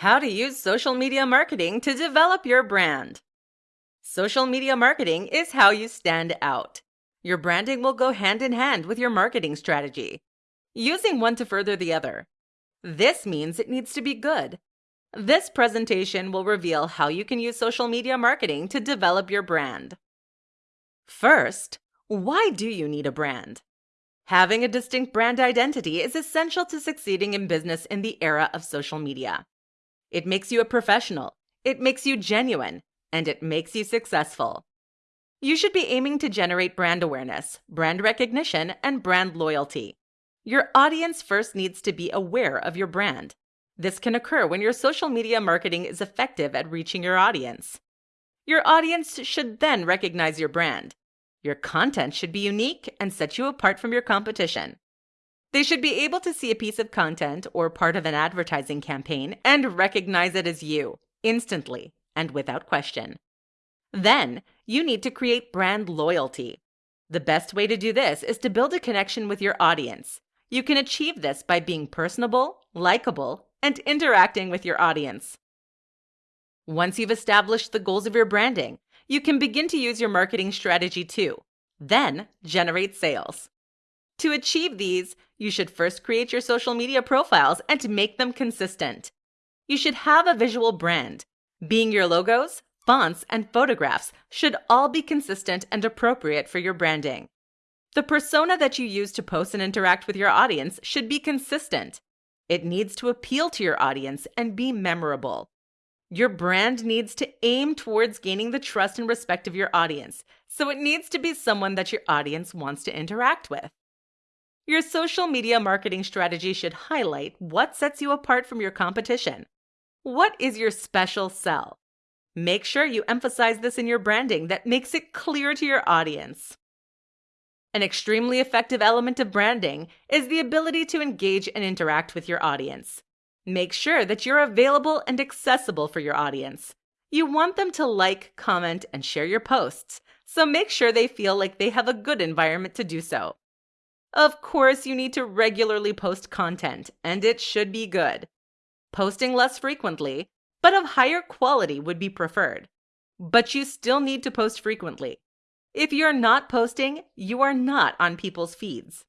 How to use social media marketing to develop your brand. Social media marketing is how you stand out. Your branding will go hand in hand with your marketing strategy, using one to further the other. This means it needs to be good. This presentation will reveal how you can use social media marketing to develop your brand. First, why do you need a brand? Having a distinct brand identity is essential to succeeding in business in the era of social media. It makes you a professional, it makes you genuine, and it makes you successful. You should be aiming to generate brand awareness, brand recognition, and brand loyalty. Your audience first needs to be aware of your brand. This can occur when your social media marketing is effective at reaching your audience. Your audience should then recognize your brand. Your content should be unique and set you apart from your competition. They should be able to see a piece of content or part of an advertising campaign and recognize it as you instantly and without question. Then, you need to create brand loyalty. The best way to do this is to build a connection with your audience. You can achieve this by being personable, likable, and interacting with your audience. Once you've established the goals of your branding, you can begin to use your marketing strategy too. Then, generate sales. To achieve these, you should first create your social media profiles and make them consistent. You should have a visual brand, being your logos, fonts, and photographs should all be consistent and appropriate for your branding. The persona that you use to post and interact with your audience should be consistent. It needs to appeal to your audience and be memorable. Your brand needs to aim towards gaining the trust and respect of your audience, so it needs to be someone that your audience wants to interact with. Your social media marketing strategy should highlight what sets you apart from your competition. What is your special sell? Make sure you emphasize this in your branding that makes it clear to your audience. An extremely effective element of branding is the ability to engage and interact with your audience. Make sure that you're available and accessible for your audience. You want them to like, comment, and share your posts, so make sure they feel like they have a good environment to do so. Of course, you need to regularly post content, and it should be good. Posting less frequently, but of higher quality would be preferred. But you still need to post frequently. If you're not posting, you are not on people's feeds.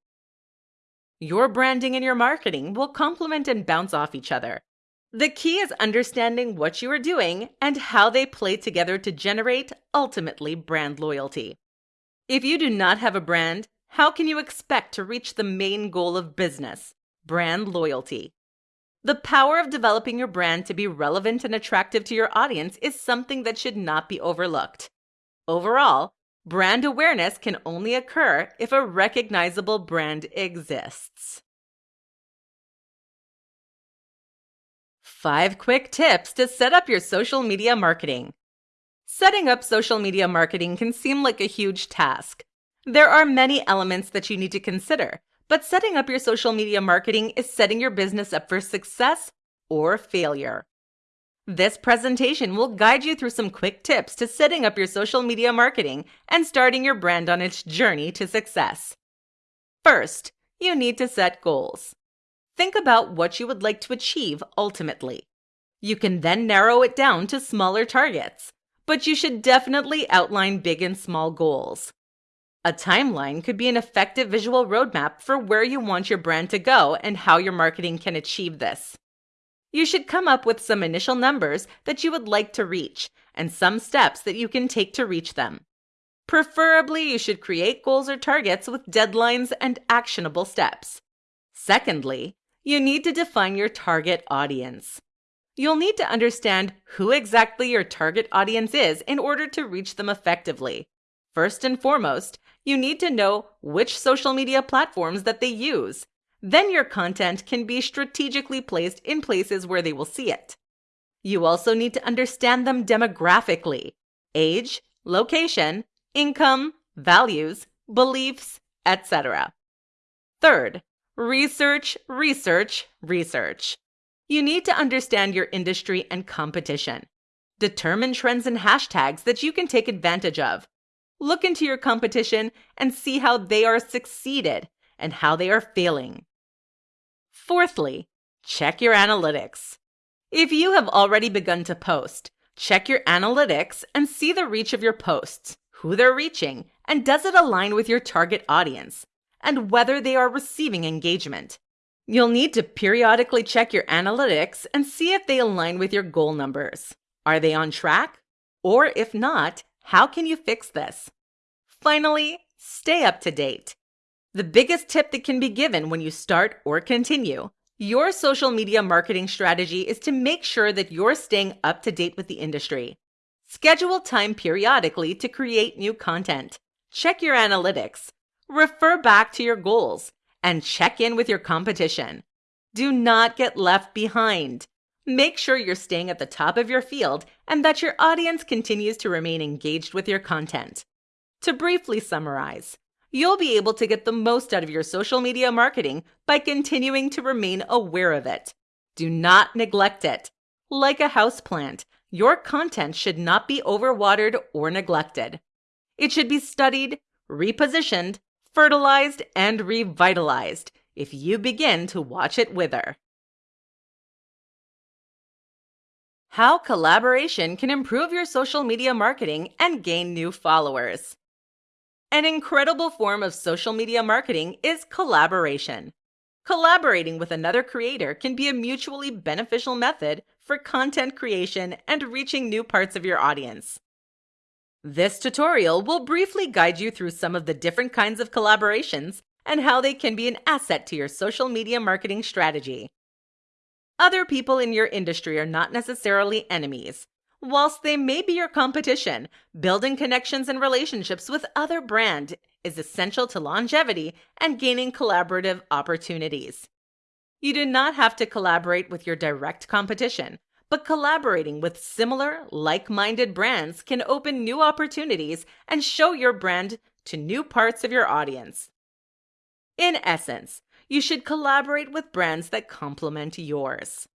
Your branding and your marketing will complement and bounce off each other. The key is understanding what you are doing and how they play together to generate, ultimately, brand loyalty. If you do not have a brand, how can you expect to reach the main goal of business brand loyalty? The power of developing your brand to be relevant and attractive to your audience is something that should not be overlooked. Overall, brand awareness can only occur if a recognizable brand exists. Five quick tips to set up your social media marketing. Setting up social media marketing can seem like a huge task, there are many elements that you need to consider, but setting up your social media marketing is setting your business up for success or failure. This presentation will guide you through some quick tips to setting up your social media marketing and starting your brand on its journey to success. First, you need to set goals. Think about what you would like to achieve ultimately. You can then narrow it down to smaller targets, but you should definitely outline big and small goals. A timeline could be an effective visual roadmap for where you want your brand to go and how your marketing can achieve this. You should come up with some initial numbers that you would like to reach and some steps that you can take to reach them. Preferably, you should create goals or targets with deadlines and actionable steps. Secondly, you need to define your target audience. You'll need to understand who exactly your target audience is in order to reach them effectively. First and foremost, you need to know which social media platforms that they use. Then your content can be strategically placed in places where they will see it. You also need to understand them demographically age, location, income, values, beliefs, etc. Third, research, research, research. You need to understand your industry and competition. Determine trends and hashtags that you can take advantage of. Look into your competition and see how they are succeeded and how they are failing. Fourthly, check your analytics. If you have already begun to post, check your analytics and see the reach of your posts, who they're reaching, and does it align with your target audience, and whether they are receiving engagement. You'll need to periodically check your analytics and see if they align with your goal numbers. Are they on track? Or if not, how can you fix this? Finally, stay up to date. The biggest tip that can be given when you start or continue your social media marketing strategy is to make sure that you're staying up to date with the industry. Schedule time periodically to create new content. Check your analytics. Refer back to your goals and check in with your competition. Do not get left behind. Make sure you're staying at the top of your field and that your audience continues to remain engaged with your content. To briefly summarize, you'll be able to get the most out of your social media marketing by continuing to remain aware of it. Do not neglect it. Like a houseplant, your content should not be overwatered or neglected. It should be studied, repositioned, fertilized, and revitalized if you begin to watch it wither. How collaboration can improve your social media marketing and gain new followers. An incredible form of social media marketing is collaboration. Collaborating with another creator can be a mutually beneficial method for content creation and reaching new parts of your audience. This tutorial will briefly guide you through some of the different kinds of collaborations and how they can be an asset to your social media marketing strategy. Other people in your industry are not necessarily enemies. Whilst they may be your competition, building connections and relationships with other brand is essential to longevity and gaining collaborative opportunities. You do not have to collaborate with your direct competition, but collaborating with similar, like minded brands can open new opportunities and show your brand to new parts of your audience. In essence, you should collaborate with brands that complement yours.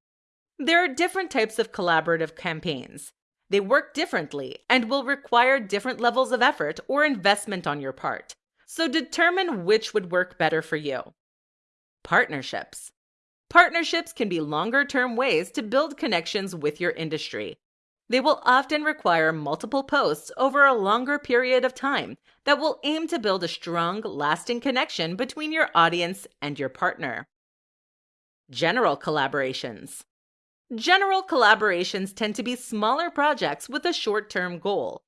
There are different types of collaborative campaigns. They work differently and will require different levels of effort or investment on your part. So determine which would work better for you. Partnerships. Partnerships can be longer term ways to build connections with your industry. They will often require multiple posts over a longer period of time that will aim to build a strong, lasting connection between your audience and your partner. General collaborations. General collaborations tend to be smaller projects with a short term goal.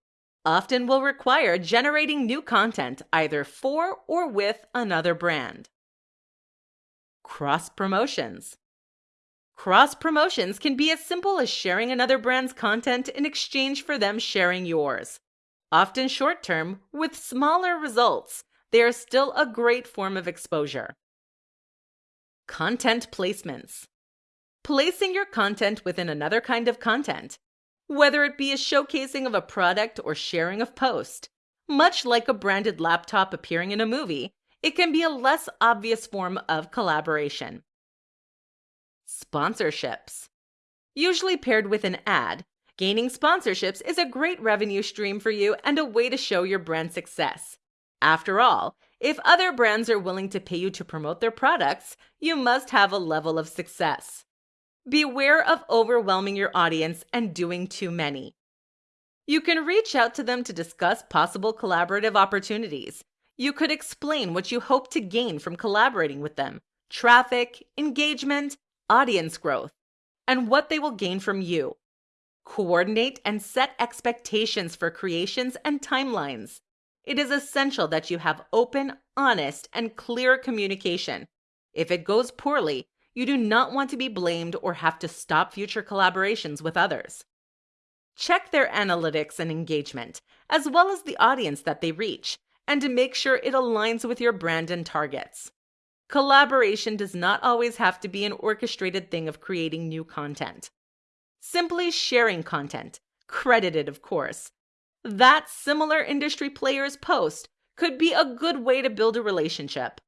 Often will require generating new content either for or with another brand. Cross promotions. Cross promotions can be as simple as sharing another brand's content in exchange for them sharing yours. Often short term, with smaller results, they are still a great form of exposure. Content placements. Placing your content within another kind of content, whether it be a showcasing of a product or sharing of post. Much like a branded laptop appearing in a movie, it can be a less obvious form of collaboration. Sponsorships. Usually paired with an ad, gaining sponsorships is a great revenue stream for you and a way to show your brand success. After all, if other brands are willing to pay you to promote their products, you must have a level of success. Beware of overwhelming your audience and doing too many. You can reach out to them to discuss possible collaborative opportunities you could explain what you hope to gain from collaborating with them traffic, engagement, audience growth, and what they will gain from you. Coordinate and set expectations for creations and timelines. It is essential that you have open, honest, and clear communication. If it goes poorly, you do not want to be blamed or have to stop future collaborations with others. Check their analytics and engagement, as well as the audience that they reach, and to make sure it aligns with your brand and targets. Collaboration does not always have to be an orchestrated thing of creating new content. Simply sharing content, credited of course, that similar industry players post could be a good way to build a relationship.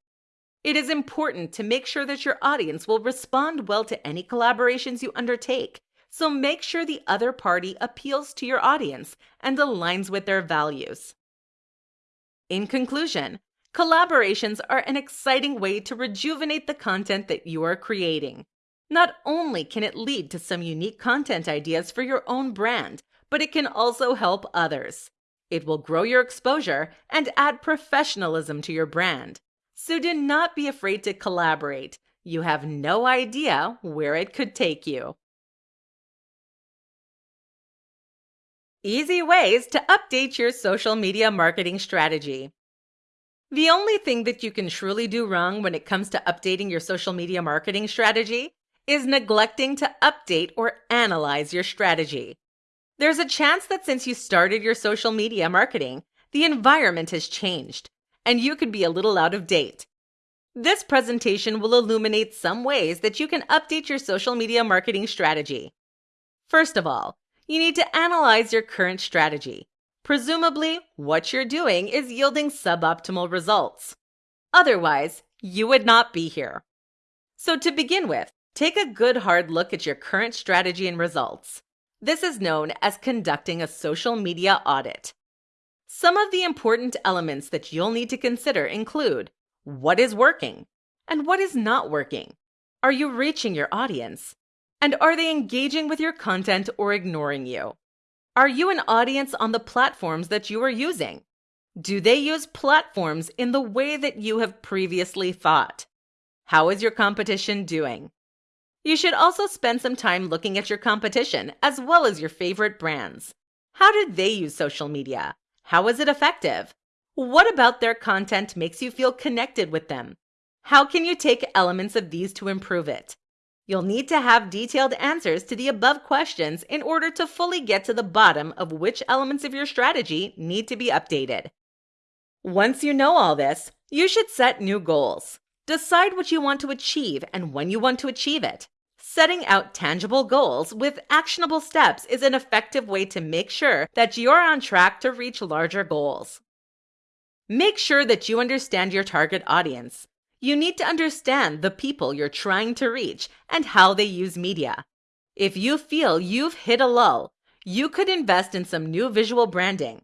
It is important to make sure that your audience will respond well to any collaborations you undertake, so make sure the other party appeals to your audience and aligns with their values. In conclusion, collaborations are an exciting way to rejuvenate the content that you are creating. Not only can it lead to some unique content ideas for your own brand, but it can also help others. It will grow your exposure and add professionalism to your brand. So do not be afraid to collaborate. You have no idea where it could take you. Easy ways to update your social media marketing strategy. The only thing that you can truly do wrong when it comes to updating your social media marketing strategy is neglecting to update or analyze your strategy. There's a chance that since you started your social media marketing, the environment has changed and you could be a little out of date. This presentation will illuminate some ways that you can update your social media marketing strategy. First of all, you need to analyze your current strategy. Presumably, what you're doing is yielding suboptimal results. Otherwise, you would not be here. So, to begin with, take a good hard look at your current strategy and results. This is known as conducting a social media audit. Some of the important elements that you'll need to consider include what is working and what is not working. Are you reaching your audience? And are they engaging with your content or ignoring you? Are you an audience on the platforms that you are using? Do they use platforms in the way that you have previously thought? How is your competition doing? You should also spend some time looking at your competition as well as your favorite brands. How did they use social media? How is it effective? What about their content makes you feel connected with them? How can you take elements of these to improve it? You'll need to have detailed answers to the above questions in order to fully get to the bottom of which elements of your strategy need to be updated. Once you know all this, you should set new goals. Decide what you want to achieve and when you want to achieve it. Setting out tangible goals with actionable steps is an effective way to make sure that you're on track to reach larger goals. Make sure that you understand your target audience. You need to understand the people you're trying to reach and how they use media. If you feel you've hit a lull, you could invest in some new visual branding.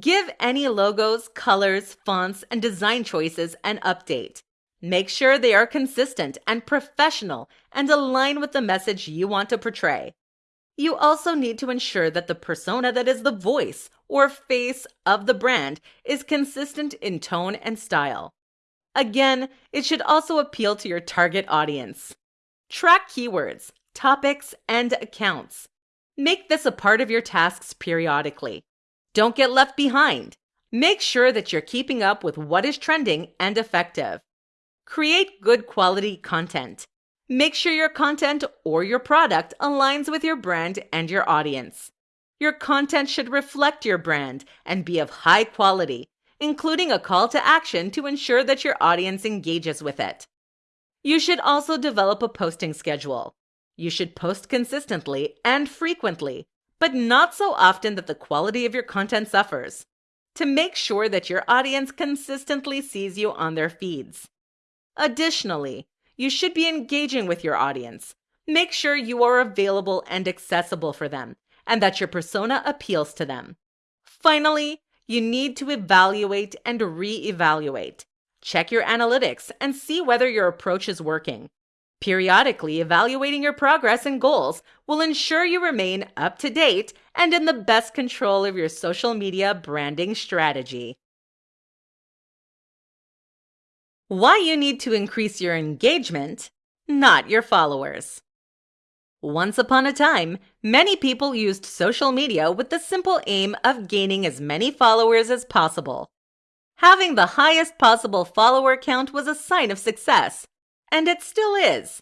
Give any logos, colors, fonts, and design choices an update. Make sure they are consistent and professional and align with the message you want to portray. You also need to ensure that the persona that is the voice or face of the brand is consistent in tone and style. Again, it should also appeal to your target audience. Track keywords, topics, and accounts. Make this a part of your tasks periodically. Don't get left behind. Make sure that you're keeping up with what is trending and effective. Create good quality content. Make sure your content or your product aligns with your brand and your audience. Your content should reflect your brand and be of high quality, including a call to action to ensure that your audience engages with it. You should also develop a posting schedule. You should post consistently and frequently, but not so often that the quality of your content suffers, to make sure that your audience consistently sees you on their feeds. Additionally, you should be engaging with your audience. Make sure you are available and accessible for them, and that your persona appeals to them. Finally, you need to evaluate and re evaluate. Check your analytics and see whether your approach is working. Periodically evaluating your progress and goals will ensure you remain up to date and in the best control of your social media branding strategy. Why you need to increase your engagement, not your followers. Once upon a time, many people used social media with the simple aim of gaining as many followers as possible. Having the highest possible follower count was a sign of success, and it still is.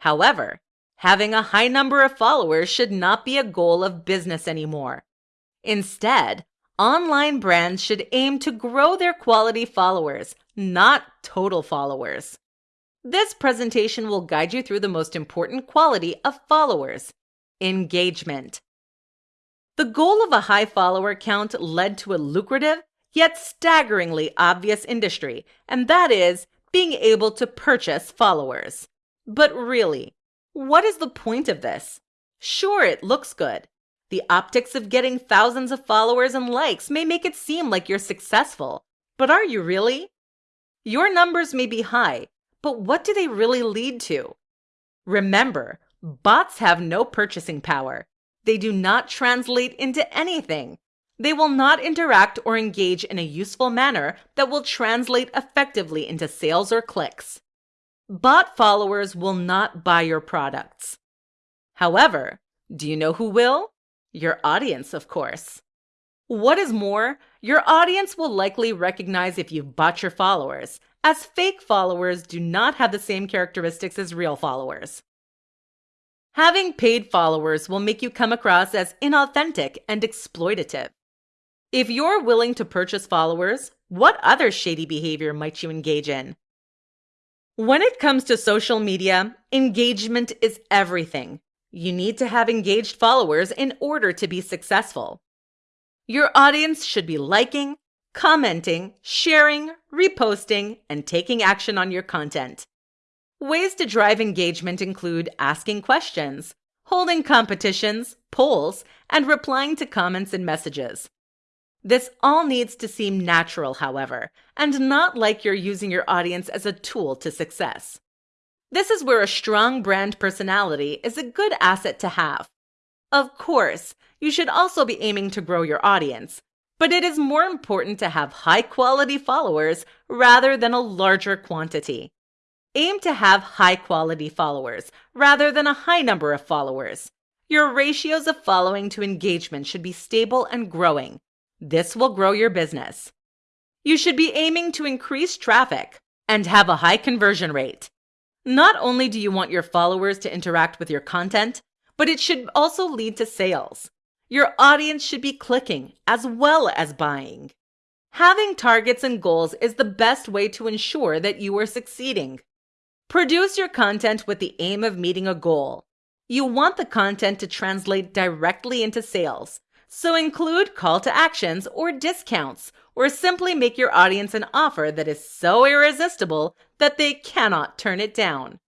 However, having a high number of followers should not be a goal of business anymore. Instead, online brands should aim to grow their quality followers not total followers. This presentation will guide you through the most important quality of followers engagement. The goal of a high follower count led to a lucrative, yet staggeringly obvious industry, and that is being able to purchase followers. But really, what is the point of this? Sure, it looks good. The optics of getting thousands of followers and likes may make it seem like you're successful, but are you really? Your numbers may be high, but what do they really lead to? Remember, bots have no purchasing power. They do not translate into anything. They will not interact or engage in a useful manner that will translate effectively into sales or clicks. Bot followers will not buy your products. However, do you know who will? Your audience, of course. What is more, your audience will likely recognize if you've bought your followers, as fake followers do not have the same characteristics as real followers. Having paid followers will make you come across as inauthentic and exploitative. If you're willing to purchase followers, what other shady behavior might you engage in? When it comes to social media, engagement is everything. You need to have engaged followers in order to be successful. Your audience should be liking, commenting, sharing, reposting, and taking action on your content. Ways to drive engagement include asking questions, holding competitions, polls, and replying to comments and messages. This all needs to seem natural, however, and not like you're using your audience as a tool to success. This is where a strong brand personality is a good asset to have. Of course, you should also be aiming to grow your audience, but it is more important to have high quality followers rather than a larger quantity. Aim to have high quality followers rather than a high number of followers. Your ratios of following to engagement should be stable and growing, this will grow your business. You should be aiming to increase traffic and have a high conversion rate. Not only do you want your followers to interact with your content, but it should also lead to sales. Your audience should be clicking as well as buying. Having targets and goals is the best way to ensure that you are succeeding. Produce your content with the aim of meeting a goal. You want the content to translate directly into sales, so include call to actions or discounts, or simply make your audience an offer that is so irresistible that they cannot turn it down.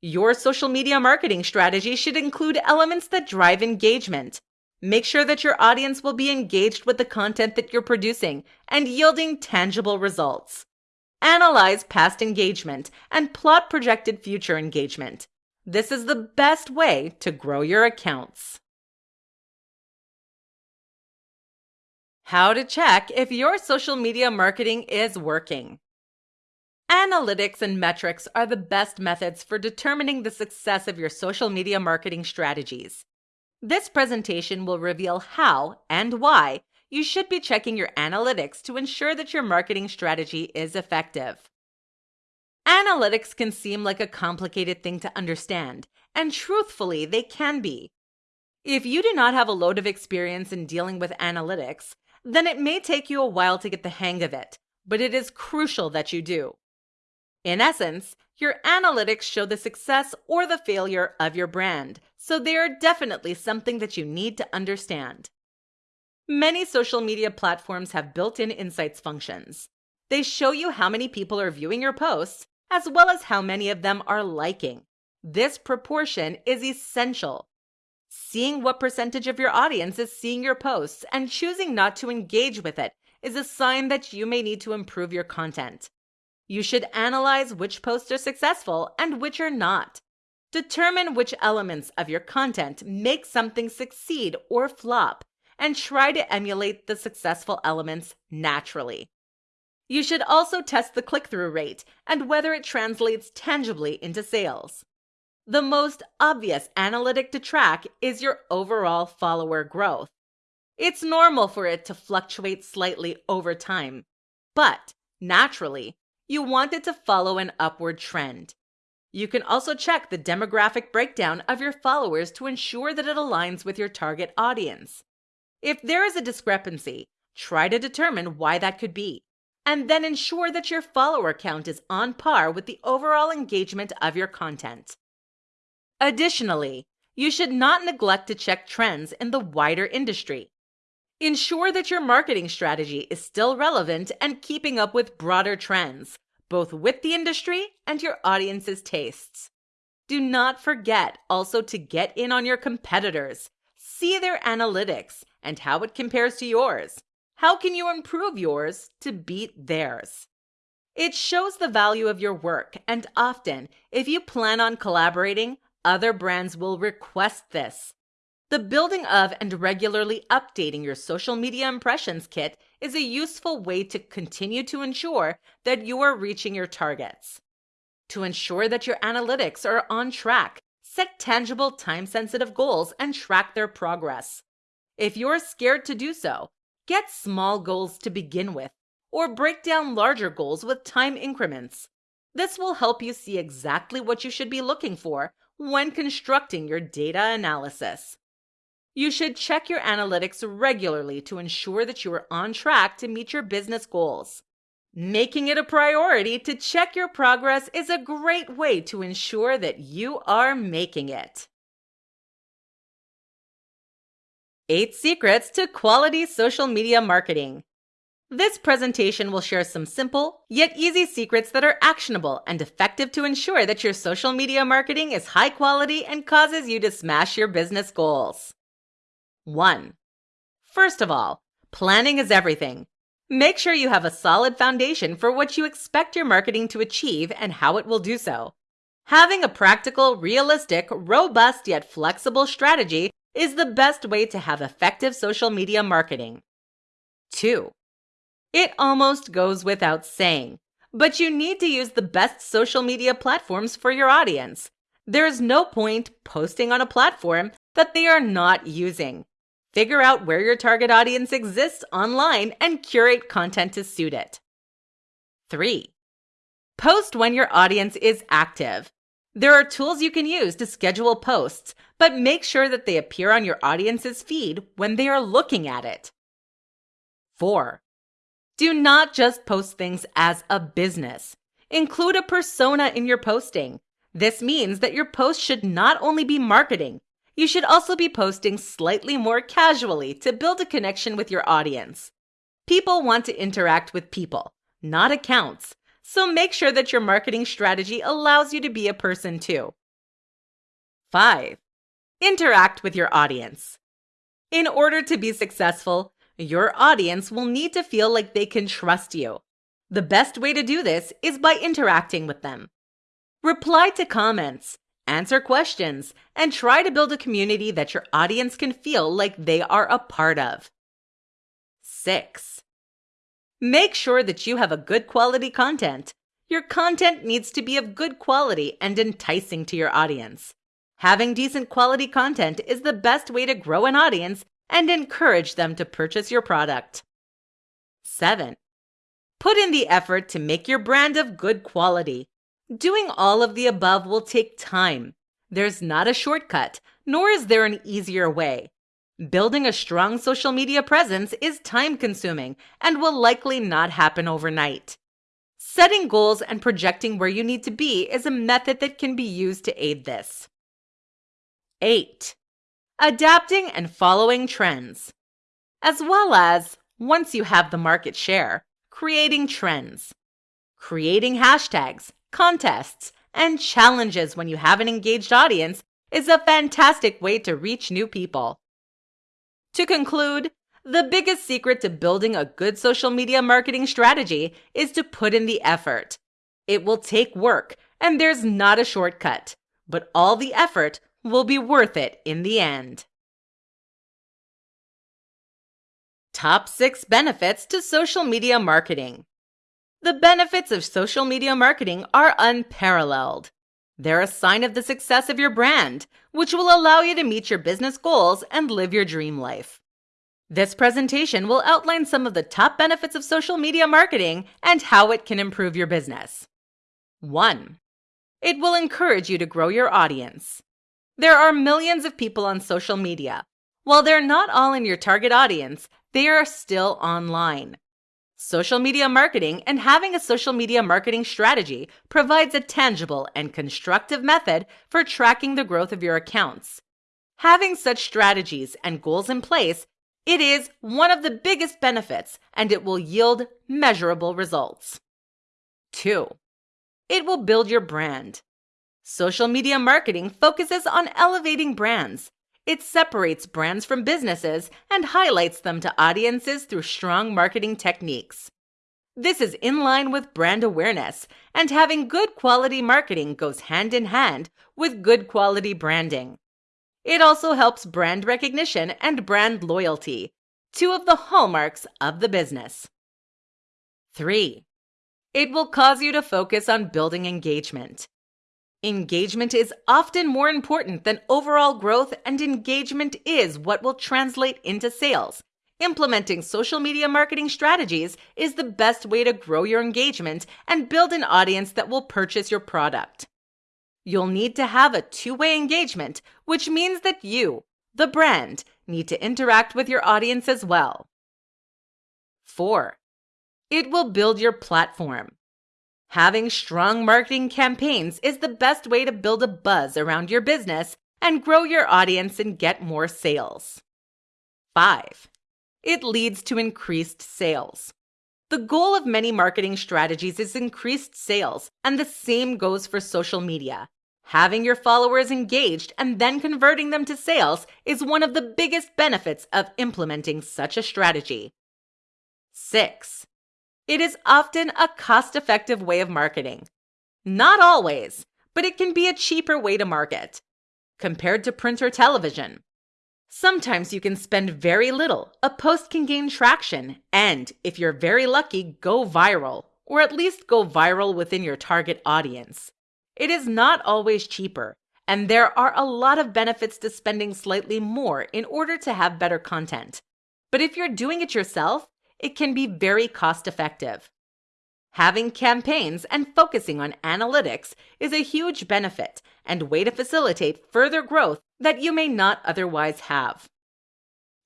Your social media marketing strategy should include elements that drive engagement. Make sure that your audience will be engaged with the content that you're producing and yielding tangible results. Analyze past engagement and plot projected future engagement. This is the best way to grow your accounts. How to check if your social media marketing is working. Analytics and metrics are the best methods for determining the success of your social media marketing strategies. This presentation will reveal how and why you should be checking your analytics to ensure that your marketing strategy is effective. Analytics can seem like a complicated thing to understand, and truthfully, they can be. If you do not have a load of experience in dealing with analytics, then it may take you a while to get the hang of it, but it is crucial that you do. In essence, your analytics show the success or the failure of your brand, so they are definitely something that you need to understand. Many social media platforms have built in insights functions. They show you how many people are viewing your posts, as well as how many of them are liking. This proportion is essential Seeing what percentage of your audience is seeing your posts and choosing not to engage with it is a sign that you may need to improve your content. You should analyze which posts are successful and which are not. Determine which elements of your content make something succeed or flop, and try to emulate the successful elements naturally. You should also test the click through rate and whether it translates tangibly into sales. The most obvious analytic to track is your overall follower growth. It's normal for it to fluctuate slightly over time, but naturally, you want it to follow an upward trend. You can also check the demographic breakdown of your followers to ensure that it aligns with your target audience. If there is a discrepancy, try to determine why that could be, and then ensure that your follower count is on par with the overall engagement of your content. Additionally, you should not neglect to check trends in the wider industry. Ensure that your marketing strategy is still relevant and keeping up with broader trends, both with the industry and your audience's tastes. Do not forget also to get in on your competitors, see their analytics and how it compares to yours. How can you improve yours to beat theirs? It shows the value of your work, and often, if you plan on collaborating, other brands will request this. The building of and regularly updating your social media impressions kit is a useful way to continue to ensure that you are reaching your targets. To ensure that your analytics are on track, set tangible time sensitive goals and track their progress. If you're scared to do so, get small goals to begin with, or break down larger goals with time increments. This will help you see exactly what you should be looking for when constructing your data analysis. You should check your analytics regularly to ensure that you are on track to meet your business goals. Making it a priority to check your progress is a great way to ensure that you are making it. 8 Secrets to Quality Social Media Marketing. This presentation will share some simple, yet easy secrets that are actionable and effective to ensure that your social media marketing is high quality and causes you to smash your business goals. 1. First of all, planning is everything. Make sure you have a solid foundation for what you expect your marketing to achieve and how it will do so. Having a practical, realistic, robust, yet flexible strategy is the best way to have effective social media marketing. 2. It almost goes without saying, but you need to use the best social media platforms for your audience. There's no point posting on a platform that they are not using. Figure out where your target audience exists online and curate content to suit it. 3. Post when your audience is active. There are tools you can use to schedule posts, but make sure that they appear on your audience's feed when they are looking at it. 4. Do not just post things as a business. Include a persona in your posting. This means that your post should not only be marketing, you should also be posting slightly more casually to build a connection with your audience. People want to interact with people, not accounts, so make sure that your marketing strategy allows you to be a person too. 5. Interact with your audience. In order to be successful, your audience will need to feel like they can trust you. The best way to do this is by interacting with them. Reply to comments, answer questions, and try to build a community that your audience can feel like they are a part of. 6. Make sure that you have a good quality content. Your content needs to be of good quality and enticing to your audience. Having decent quality content is the best way to grow an audience and encourage them to purchase your product. 7. Put in the effort to make your brand of good quality. Doing all of the above will take time. There's not a shortcut, nor is there an easier way. Building a strong social media presence is time consuming and will likely not happen overnight. Setting goals and projecting where you need to be is a method that can be used to aid this. 8. Adapting and following trends. As well as, once you have the market share, creating trends. Creating hashtags, contests, and challenges when you have an engaged audience is a fantastic way to reach new people. To conclude, the biggest secret to building a good social media marketing strategy is to put in the effort. It will take work, and there's not a shortcut, but all the effort will be worth it in the end. Top 6 Benefits to Social Media Marketing the benefits of social media marketing are unparalleled. They're a sign of the success of your brand, which will allow you to meet your business goals and live your dream life. This presentation will outline some of the top benefits of social media marketing and how it can improve your business. 1. It will encourage you to grow your audience. There are millions of people on social media. While they're not all in your target audience, they are still online. Social media marketing and having a social media marketing strategy provides a tangible and constructive method for tracking the growth of your accounts. Having such strategies and goals in place, it is one of the biggest benefits and it will yield measurable results. 2. It will build your brand. Social media marketing focuses on elevating brands it separates brands from businesses and highlights them to audiences through strong marketing techniques. This is in line with brand awareness, and having good quality marketing goes hand in hand with good quality branding. It also helps brand recognition and brand loyalty, two of the hallmarks of the business. 3. It will cause you to focus on building engagement. Engagement is often more important than overall growth, and engagement is what will translate into sales Implementing social media marketing strategies is the best way to grow your engagement and build an audience that will purchase your product. You'll need to have a two way engagement, which means that you, the brand, need to interact with your audience as well. 4. It will build your platform. Having strong marketing campaigns is the best way to build a buzz around your business and grow your audience and get more sales. 5 it leads to increased sales. The goal of many marketing strategies is increased sales, and the same goes for social media. Having your followers engaged and then converting them to sales is one of the biggest benefits of implementing such a strategy. 6. It is often a cost effective way of marketing. Not always, but it can be a cheaper way to market. Compared to print or television, Sometimes you can spend very little, a post can gain traction, and if you're very lucky, go viral, or at least go viral within your target audience. It is not always cheaper, and there are a lot of benefits to spending slightly more in order to have better content. But if you're doing it yourself, it can be very cost effective. Having campaigns and focusing on analytics is a huge benefit and way to facilitate further growth that you may not otherwise have.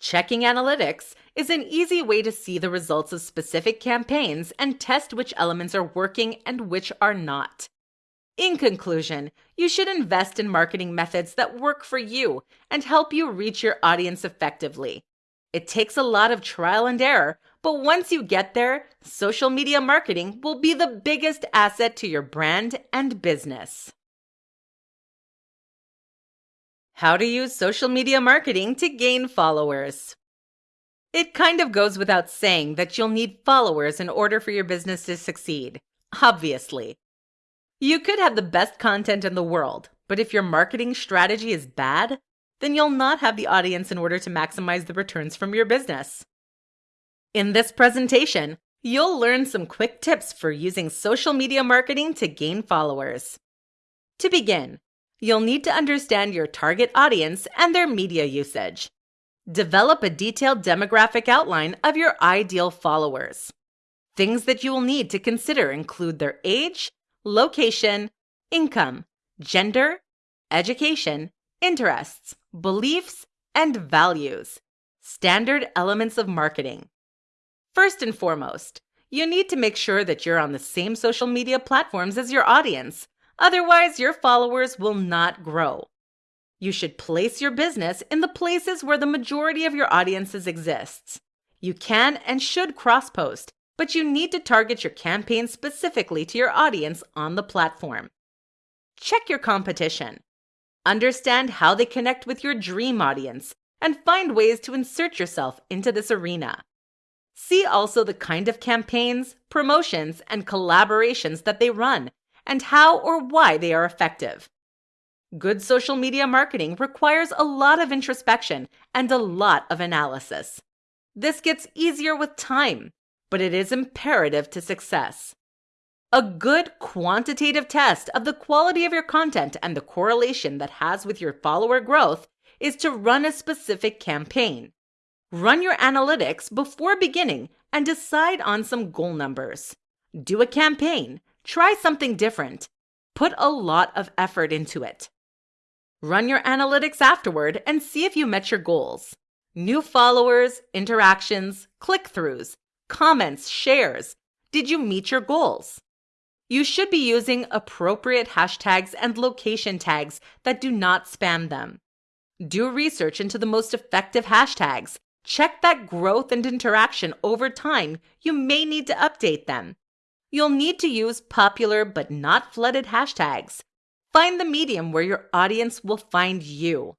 Checking analytics is an easy way to see the results of specific campaigns and test which elements are working and which are not. In conclusion, you should invest in marketing methods that work for you and help you reach your audience effectively. It takes a lot of trial and error, but once you get there, social media marketing will be the biggest asset to your brand and business. How to use social media marketing to gain followers. It kind of goes without saying that you'll need followers in order for your business to succeed. Obviously. You could have the best content in the world, but if your marketing strategy is bad, then you'll not have the audience in order to maximize the returns from your business. In this presentation, you'll learn some quick tips for using social media marketing to gain followers. To begin, you'll need to understand your target audience and their media usage. Develop a detailed demographic outline of your ideal followers. Things that you will need to consider include their age, location, income, gender, education, interests, beliefs, and values. Standard elements of marketing. First and foremost, you need to make sure that you're on the same social media platforms as your audience. Otherwise, your followers will not grow. You should place your business in the places where the majority of your audiences exists. You can and should cross post, but you need to target your campaign specifically to your audience on the platform. Check your competition. Understand how they connect with your dream audience and find ways to insert yourself into this arena. See also the kind of campaigns, promotions, and collaborations that they run and how or why they are effective. Good social media marketing requires a lot of introspection and a lot of analysis. This gets easier with time, but it is imperative to success. A good quantitative test of the quality of your content and the correlation that has with your follower growth is to run a specific campaign. Run your analytics before beginning and decide on some goal numbers. Do a campaign, try something different, put a lot of effort into it. Run your analytics afterward and see if you met your goals. New followers, interactions, click throughs, comments, shares. Did you meet your goals? You should be using appropriate hashtags and location tags that do not spam them. Do research into the most effective hashtags. Check that growth and interaction over time. You may need to update them. You'll need to use popular but not flooded hashtags. Find the medium where your audience will find you.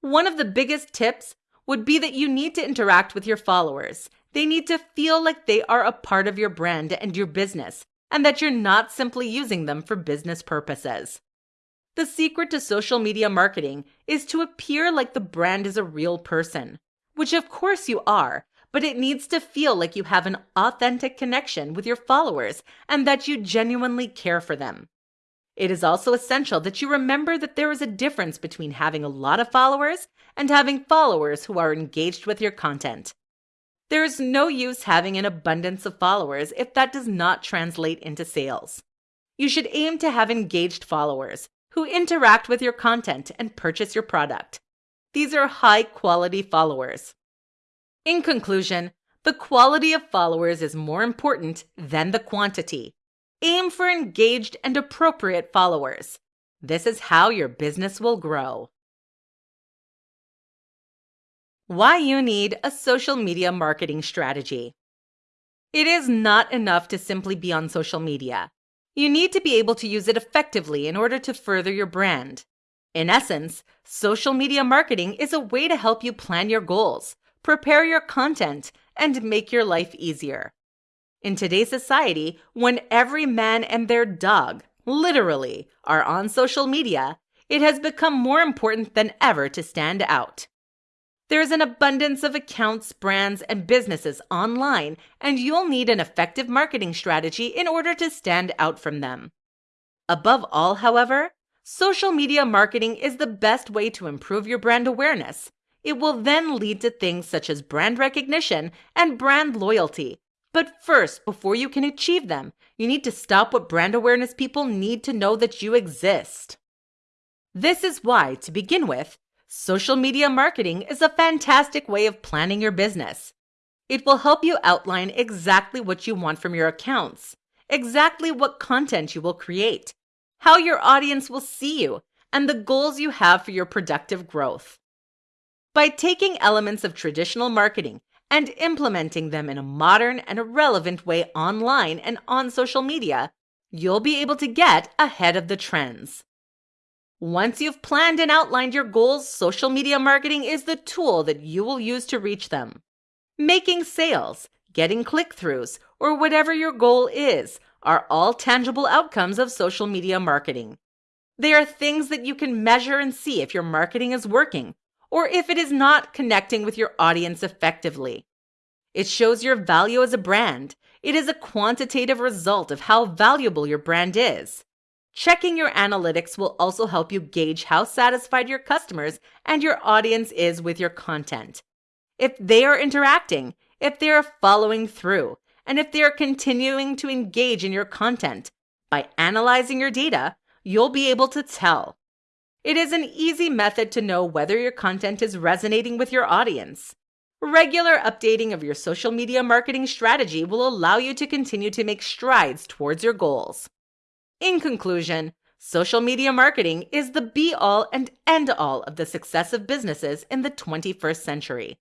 One of the biggest tips would be that you need to interact with your followers. They need to feel like they are a part of your brand and your business, and that you're not simply using them for business purposes. The secret to social media marketing is to appear like the brand is a real person, which of course you are, but it needs to feel like you have an authentic connection with your followers and that you genuinely care for them. It is also essential that you remember that there is a difference between having a lot of followers and having followers who are engaged with your content. There is no use having an abundance of followers if that does not translate into sales. You should aim to have engaged followers who interact with your content and purchase your product. These are high quality followers. In conclusion, the quality of followers is more important than the quantity. Aim for engaged and appropriate followers. This is how your business will grow. Why you need a social media marketing strategy. It is not enough to simply be on social media. You need to be able to use it effectively in order to further your brand. In essence, social media marketing is a way to help you plan your goals, prepare your content, and make your life easier. In today's society, when every man and their dog, literally, are on social media, it has become more important than ever to stand out. There is an abundance of accounts, brands, and businesses online, and you'll need an effective marketing strategy in order to stand out from them. Above all, however, social media marketing is the best way to improve your brand awareness. It will then lead to things such as brand recognition and brand loyalty. But first, before you can achieve them, you need to stop what brand awareness people need to know that you exist. This is why, to begin with, Social media marketing is a fantastic way of planning your business. It will help you outline exactly what you want from your accounts, exactly what content you will create, how your audience will see you, and the goals you have for your productive growth. By taking elements of traditional marketing and implementing them in a modern and a relevant way online and on social media, you'll be able to get ahead of the trends. Once you've planned and outlined your goals, social media marketing is the tool that you will use to reach them. Making sales, getting click throughs, or whatever your goal is are all tangible outcomes of social media marketing. They are things that you can measure and see if your marketing is working or if it is not connecting with your audience effectively. It shows your value as a brand. It is a quantitative result of how valuable your brand is. Checking your analytics will also help you gauge how satisfied your customers and your audience is with your content. If they are interacting, if they are following through, and if they are continuing to engage in your content, by analyzing your data, you'll be able to tell. It is an easy method to know whether your content is resonating with your audience. Regular updating of your social media marketing strategy will allow you to continue to make strides towards your goals. In conclusion, social media marketing is the be all and end all of the success of businesses in the 21st century.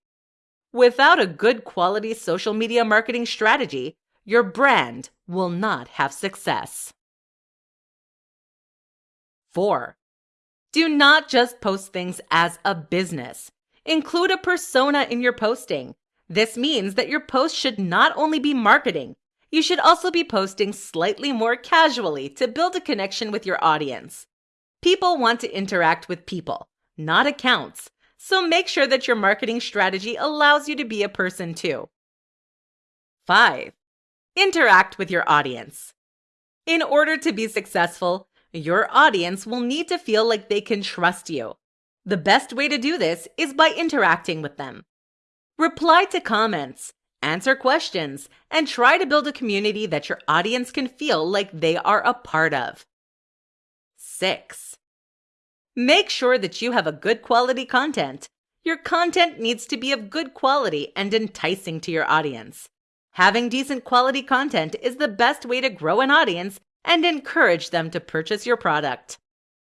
Without a good quality social media marketing strategy, your brand will not have success. 4. Do not just post things as a business. Include a persona in your posting. This means that your post should not only be marketing, you should also be posting slightly more casually to build a connection with your audience. People want to interact with people, not accounts, so make sure that your marketing strategy allows you to be a person too. 5. Interact with your audience. In order to be successful, your audience will need to feel like they can trust you. The best way to do this is by interacting with them. Reply to comments, answer questions, and try to build a community that your audience can feel like they are a part of. 6. Make sure that you have a good quality content. Your content needs to be of good quality and enticing to your audience. Having decent quality content is the best way to grow an audience and encourage them to purchase your product.